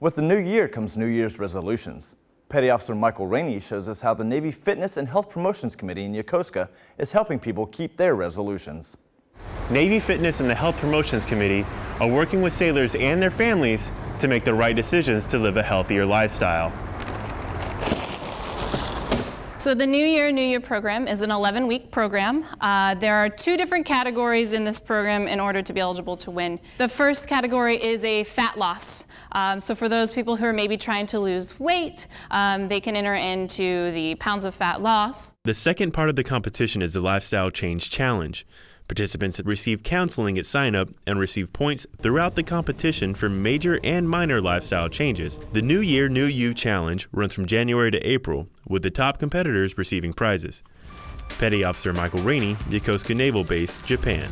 With the new year comes New Year's resolutions. Petty Officer Michael Rainey shows us how the Navy Fitness and Health Promotions Committee in Yokosuka is helping people keep their resolutions. Navy Fitness and the Health Promotions Committee are working with sailors and their families to make the right decisions to live a healthier lifestyle. So the New Year, New Year program is an 11-week program. Uh, there are two different categories in this program in order to be eligible to win. The first category is a fat loss. Um, so for those people who are maybe trying to lose weight, um, they can enter into the pounds of fat loss. The second part of the competition is the Lifestyle Change Challenge. Participants receive counseling at sign up and receive points throughout the competition for major and minor lifestyle changes. The New Year, New You Challenge runs from January to April, with the top competitors receiving prizes. Petty Officer Michael Rainey, Yokosuka Naval Base, Japan.